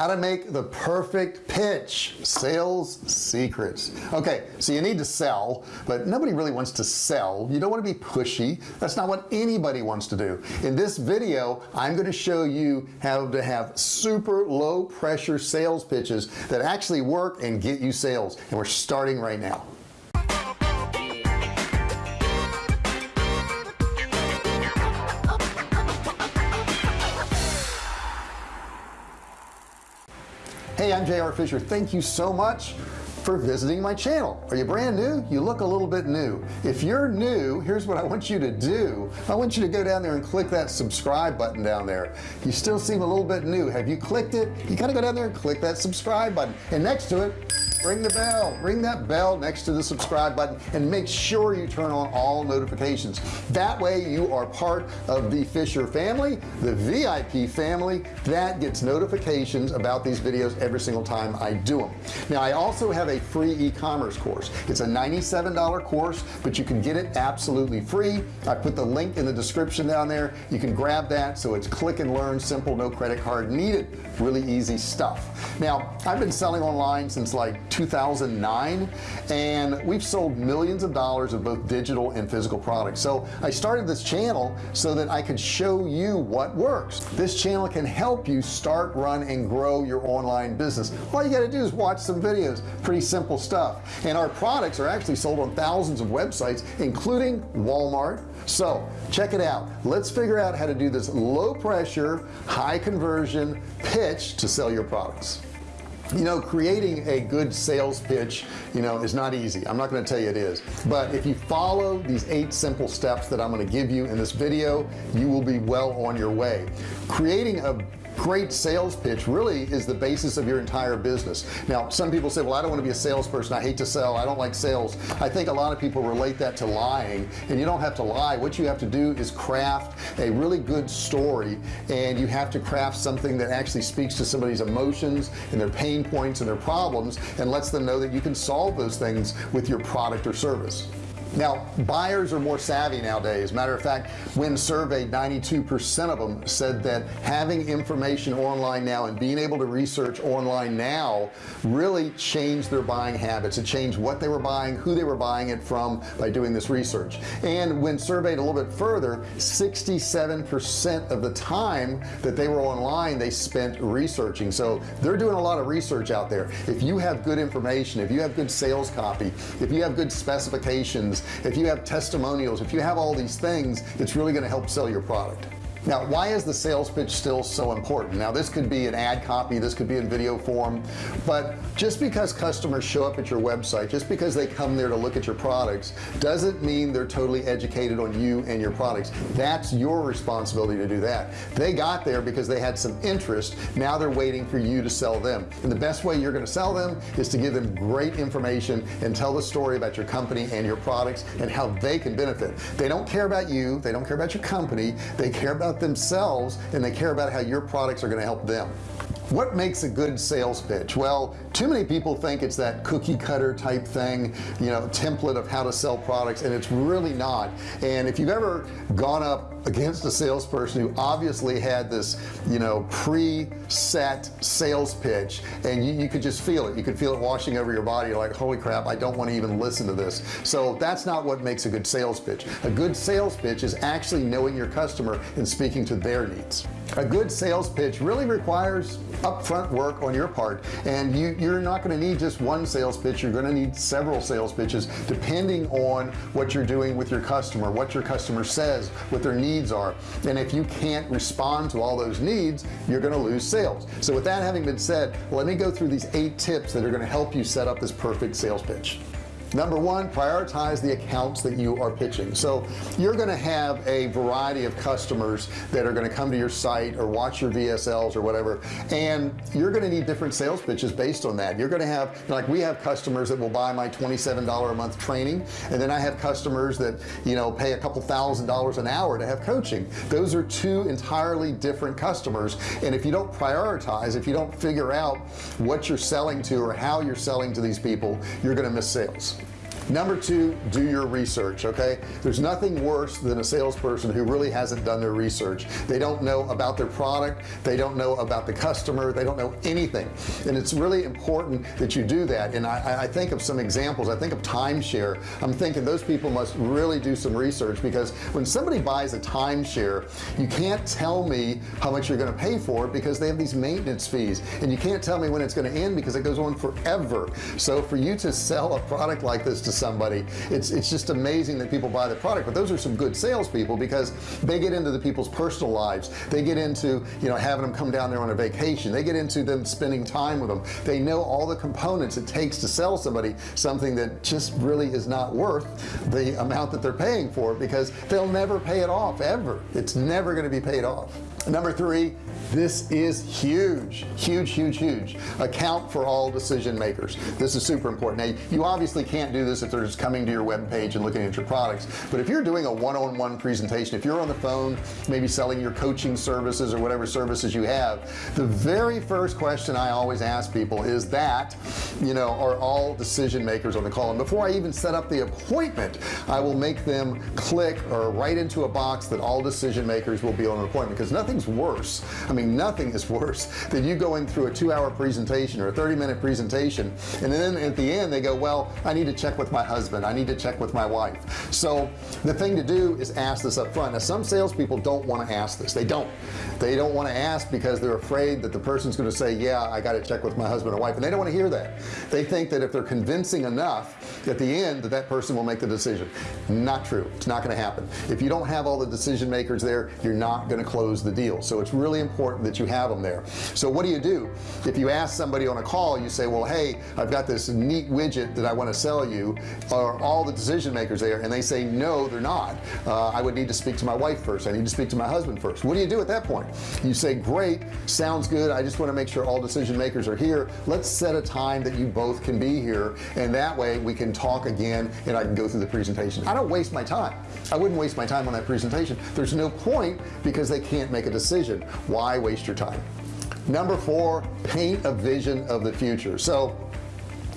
how to make the perfect pitch. Sales secrets. Okay so you need to sell but nobody really wants to sell. You don't want to be pushy. That's not what anybody wants to do. In this video I'm going to show you how to have super low pressure sales pitches that actually work and get you sales and we're starting right now hey I'm JR Fisher. Thank you so much for visiting my channel. Are you brand new? You look a little bit new. If you're new here's what I want you to do. I want you to go down there and click that subscribe button down there. You still seem a little bit new. Have you clicked it? You gotta go down there and click that subscribe button. And next to it ring the bell. Ring that bell next to the subscribe button and make sure you turn on all notifications. That way you are part of the Fisher family the VIP family that gets notifications about these videos every single time I do them now I also have a free e-commerce course. It's a $97 course but you can get it absolutely free. I put the link in the description down there. You can grab that so it's click and learn simple no credit card needed. Really easy stuff. Now I've been selling online since like 2009 and we've sold millions of dollars of both digital and physical products. So I started this channel so that I could show you what works. This channel can help you start run and grow your online business. All you got to do is watch some videos. Pretty simple stuff. And our products are actually sold on thousands of websites including Walmart. So check it out. Let's figure out how to do this low pressure high conversion pitch to sell your products you know creating a good sales pitch you know is not easy. I'm not going to tell you it is. But if you follow these eight simple steps that I'm going to give you in this video you will be well on your way. Creating a great sales pitch really is the basis of your entire business. Now some people say well I don't want to be a salesperson. I hate to sell. I don't like sales. I think a lot of people relate that to lying and you don't have to lie. What you have to do is craft a really good story and you have to craft something that actually speaks to somebody's emotions and their pain points and their problems and lets them know that you can solve those things with your product or service now buyers are more savvy nowadays. Matter of fact when surveyed 92% of them said that having information online now and being able to research online now really changed their buying habits. It changed what they were buying who they were buying it from by doing this research. And when surveyed a little bit further 67% of the time that they were online they spent researching. So they're doing a lot of research out there. If you have good information if you have good sales copy if you have good specifications if you have testimonials if you have all these things it's really going to help sell your product now why is the sales pitch still so important? Now this could be an ad copy this could be in video form but just because customers show up at your website just because they come there to look at your products doesn't mean they're totally educated on you and your products. That's your responsibility to do that. They got there because they had some interest. Now they're waiting for you to sell them. And the best way you're going to sell them is to give them great information and tell the story about your company and your products and how they can benefit. They don't care about you. They don't care about your company. They care about about themselves and they care about how your products are going to help them what makes a good sales pitch? Well too many people think it's that cookie cutter type thing you know template of how to sell products and it's really not. And if you've ever gone up against a salesperson who obviously had this you know pre-set sales pitch and you, you, could just feel it. You could feel it washing over your body You're like holy crap I don't want to even listen to this. So that's not what makes a good sales pitch. A good sales pitch is actually knowing your customer and speaking to their needs a good sales pitch really requires upfront work on your part and you you're not going to need just one sales pitch you're going to need several sales pitches depending on what you're doing with your customer what your customer says what their needs are. And if you can't respond to all those needs you're going to lose sales. So with that having been said let me go through these eight tips that are going to help you set up this perfect sales pitch number one prioritize the accounts that you are pitching. So you're going to have a variety of customers that are going to come to your site or watch your VSLs or whatever and you're going to need different sales pitches based on that. You're going to have like we have customers that will buy my $27 a month training and then I have customers that you know pay a couple thousand dollars an hour to have coaching. Those are two entirely different customers and if you don't prioritize if you don't figure out what you're selling to or how you're selling to these people you're going to miss sales number two do your research okay? There's nothing worse than a salesperson who really hasn't done their research. They don't know about their product. They don't know about the customer. They don't know anything. And it's really important that you do that. And I, I think of some examples. I think of timeshare. I'm thinking those people must really do some research because when somebody buys a timeshare you can't tell me how much you're going to pay for it because they have these maintenance fees. And you can't tell me when it's going to end because it goes on forever. So for you to sell a product like this to somebody. It's it's just amazing that people buy the product but those are some good salespeople because they get into the people's personal lives. They get into you know having them come down there on a vacation. They get into them spending time with them. They know all the components it takes to sell somebody something that just really is not worth the amount that they're paying for because they'll never pay it off ever. It's never going to be paid off number three this is huge huge huge huge. Account for all decision makers. This is super important. Now you obviously can't do this if they're just coming to your web page and looking at your products but if you're doing a one-on-one -on -one presentation if you're on the phone maybe selling your coaching services or whatever services you have the very first question I always ask people is that you know are all decision makers on the call? And before I even set up the appointment I will make them click or write into a box that all decision makers will be on an appointment because nothing's worse. I mean nothing is worse than you going through a two-hour presentation or a 30-minute presentation and then at the end they go well I need to check with my husband. I need to check with my wife. So the thing to do is ask this up front now some salespeople don't want to ask this. They don't. They don't want to ask because they're afraid that the person's going to say yeah I got to check with my husband or wife and they don't want to hear that. They think that if they're convincing enough at the end that that person will make the decision. Not true. It's not going to happen. If you don't have all the decision makers there you're not going to close the deal so it's really important that you have them there. So what do you do? If you ask somebody on a call you say well hey I've got this neat widget that I want to sell you. Are all the decision makers there? And they say no they're not. Uh, I would need to speak to my wife first. I need to speak to my husband first. What do you do at that point? You say great sounds good. I just want to make sure all decision makers are here. Let's set a time that you both can be here and that way we can talk again and I can go through the presentation. I don't waste my time. I wouldn't waste my time on that presentation. There's no point because they can't make a decision. Why waste your time? Number four paint a vision of the future. So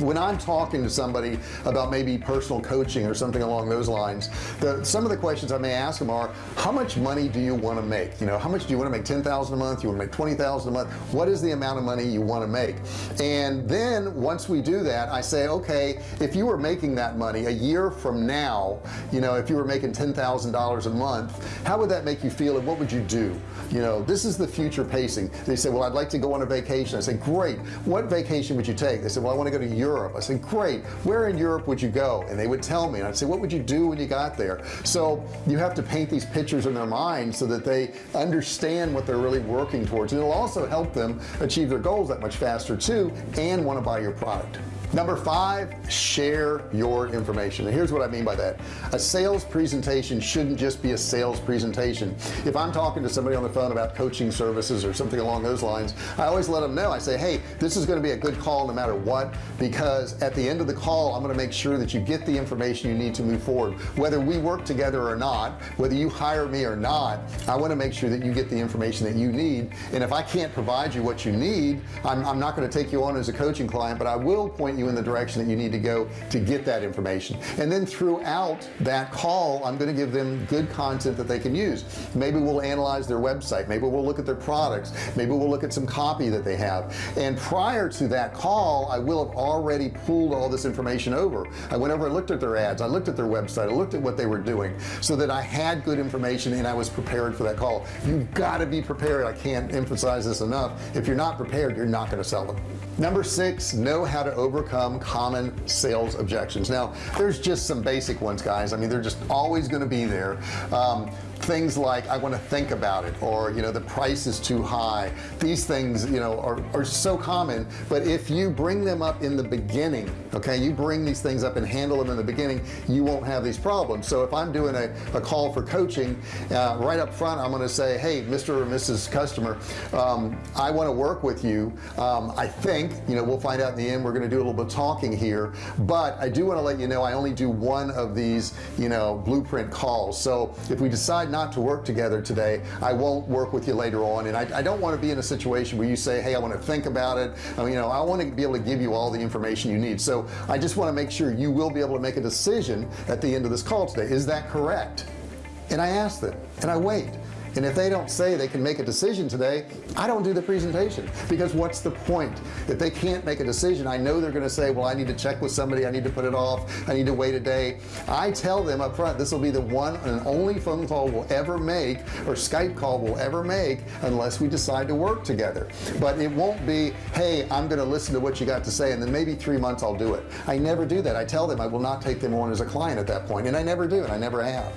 when I'm talking to somebody about maybe personal coaching or something along those lines the some of the questions I may ask them are how much money do you want to make? You know how much do you want to make 10,000 a month? You want to make 20,000 a month? What is the amount of money you want to make? And then once we do that I say okay if you were making that money a year from now you know if you were making $10,000 a month how would that make you feel and what would you do? You know this is the future pacing. They say well I'd like to go on a vacation. I say great. What vacation would you take? They said well I want to go to Europe. I said great. Where in Europe would you go? And they would tell me. And I'd say what would you do when you got there? So you have to paint these pictures in their mind so that they understand what they're really working towards. And it'll also help them achieve their goals that much faster too and want to buy your product number five share your information. And here's what I mean by that. A sales presentation shouldn't just be a sales presentation. If I'm talking to somebody on the phone about coaching services or something along those lines I always let them know. I say hey this is going to be a good call no matter what because at the end of the call I'm going to make sure that you get the information you need to move forward. Whether we work together or not whether you hire me or not I want to make sure that you get the information that you need. And if I can't provide you what you need I'm, I'm not going to take you on as a coaching client but I will point you in the direction that you need to go to get that information. And then throughout that call I'm going to give them good content that they can use. Maybe we'll analyze their website. Maybe we'll look at their products. Maybe we'll look at some copy that they have. And prior to that call I will have already pulled all this information over. I went over and looked at their ads. I looked at their website. I looked at what they were doing so that I had good information and I was prepared for that call. You've got to be prepared. I can't emphasize this enough. If you're not prepared you're not going to sell them. Number six know how to overcome common sales objections. Now there's just some basic ones guys. I mean they're just always going to be there. Um, things like I want to think about it or you know the price is too high these things you know are, are so common but if you bring them up in the beginning okay you bring these things up and handle them in the beginning you won't have these problems so if I'm doing a, a call for coaching uh, right up front I'm going to say hey mr. or mrs. customer um, I want to work with you um, I think you know we'll find out in the end we're going to do a little bit of talking here but I do want to let you know I only do one of these you know blueprint calls so if we decide decide not to work together today I won't work with you later on. And I, I don't want to be in a situation where you say hey I want to think about it. I mean, you know I want to be able to give you all the information you need. So I just want to make sure you will be able to make a decision at the end of this call today. Is that correct? And I ask them and I wait and if they don't say they can make a decision today I don't do the presentation. Because what's the point? If they can't make a decision I know they're gonna say well I need to check with somebody. I need to put it off. I need to wait a day. I tell them up front this will be the one and only phone call we'll ever make or Skype call we'll ever make unless we decide to work together. But it won't be hey I'm gonna listen to what you got to say and then maybe three months I'll do it. I never do that. I tell them I will not take them on as a client at that point and I never do and I never have.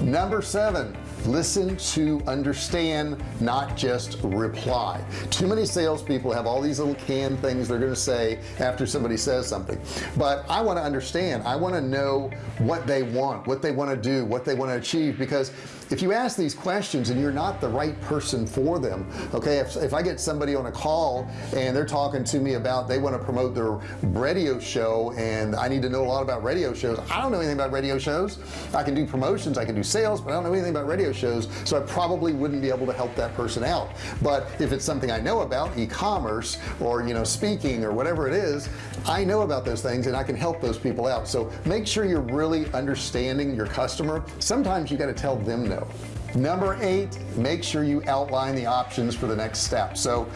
Number seven listen to understand not just reply. Too many salespeople have all these little canned things they're going to say after somebody says something. But I want to understand. I want to know what they want what they want to do what they want to achieve because if you ask these questions and you're not the right person for them okay if, if I get somebody on a call and they're talking to me about they want to promote their radio show and I need to know a lot about radio shows I don't know anything about radio shows. I can do promotions I can do sales but I don't know anything about radio shows so I probably wouldn't be able to help that person out. But if it's something I know about e-commerce or you know speaking or whatever it is I know about those things and I can help those people out. So make sure you're really understanding your customer. Sometimes you got to tell them no number eight make sure you outline the options for the next step. So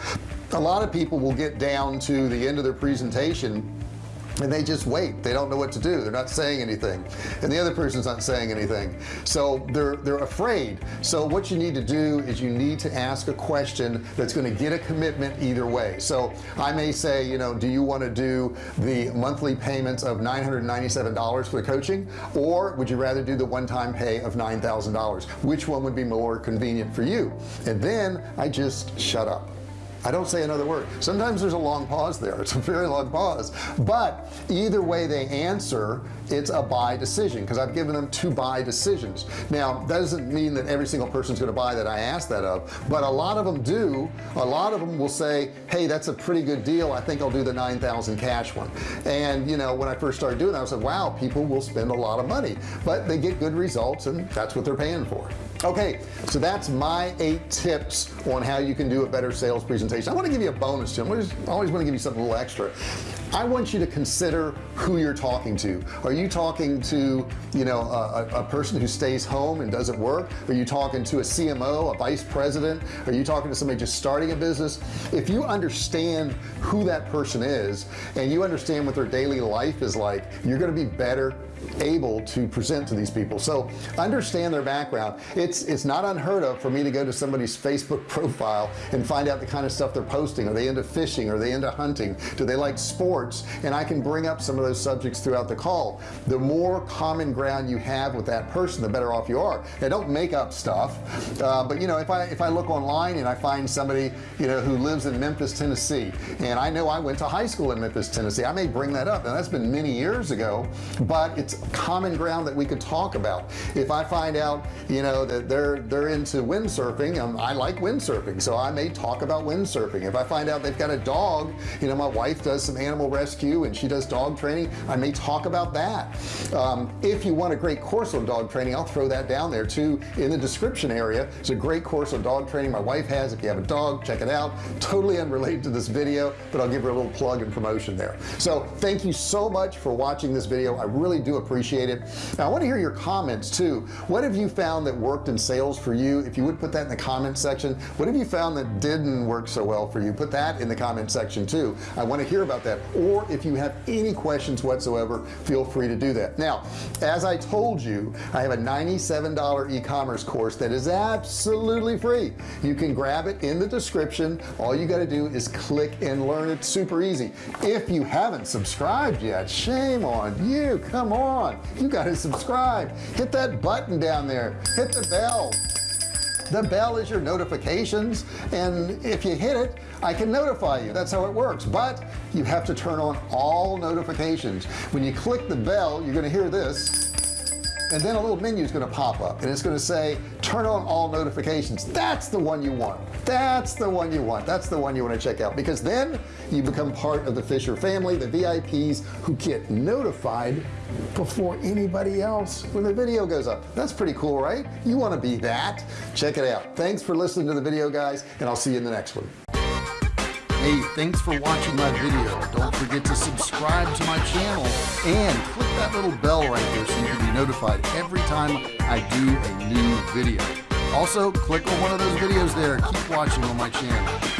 a lot of people will get down to the end of their presentation and they just wait. They don't know what to do. They're not saying anything. And the other person's not saying anything. So they're they're afraid. So what you need to do is you need to ask a question that's going to get a commitment either way. So I may say you know do you want to do the monthly payments of $997 for the coaching? Or would you rather do the one-time pay of $9,000 which one would be more convenient for you? And then I just shut up I don't say another word. Sometimes there's a long pause there. It's a very long pause. But either way they answer it's a buy decision because I've given them two buy decisions. Now that doesn't mean that every single person's going to buy that I asked that of but a lot of them do. A lot of them will say hey that's a pretty good deal. I think I'll do the 9,000 cash one. And you know when I first started doing that I said wow people will spend a lot of money. But they get good results and that's what they're paying for okay so that's my eight tips on how you can do a better sales presentation. I want to give you a bonus Jim. I always want to give you something a little extra. I want you to consider who you're talking to. Are you talking to you know a, a, person who stays home and doesn't work? Are you talking to a CMO a vice president? Are you talking to somebody just starting a business? If you understand who that person is and you understand what their daily life is like you're going to be better able to present to these people. So understand their background. It's it's not unheard of for me to go to somebody's Facebook profile and find out the kind of stuff they're posting. Are they into fishing? Are they into hunting? Do they like sports? And I can bring up some of those subjects throughout the call. The more common ground you have with that person the better off you are. Now don't make up stuff uh, but you know if I if I look online and I find somebody you know who lives in Memphis Tennessee and I know I went to high school in Memphis Tennessee I may bring that up. And that's been many years ago but it's common ground that we could talk about. If I find out you know that they're they're into windsurfing um, I like windsurfing so I may talk about windsurfing. If I find out they've got a dog you know my wife does some animal rescue and she does dog training I may talk about that. Um, if you want a great course on dog training I'll throw that down there too in the description area. It's a great course on dog training my wife has. If you have a dog check it out. Totally unrelated to this video but I'll give her a little plug and promotion there. So thank you so much for watching this video. I really do appreciate it. Now I want to hear your comments too. What have you found that worked in sales for you? If you would put that in the comment section. What have you found that didn't work so well for you? Put that in the comment section too. I want to hear about that. Or if you have any questions whatsoever feel free to do that. Now as I told you I have a $97 e-commerce course that is absolutely free. You can grab it in the description. All you got to do is click and learn. It's super easy. If you haven't subscribed yet shame on you. Come on you got to subscribe. Hit that button down there. Hit the bell. The bell is your notifications and if you hit it I can notify you. That's how it works. But you have to turn on all notifications. When you click the bell you're gonna hear this and then a little menu is going to pop up and it's going to say turn on all notifications. That's the one you want. That's the one you want. That's the one you want to check out because then you become part of the Fisher family the VIPs who get notified before anybody else when the video goes up. That's pretty cool right? You want to be that. Check it out. Thanks for listening to the video guys and I'll see you in the next one Hey, thanks for watching my video. Don't forget to subscribe to my channel and click that little bell right there so you can be notified every time I do a new video. Also, click on one of those videos there. Keep watching on my channel.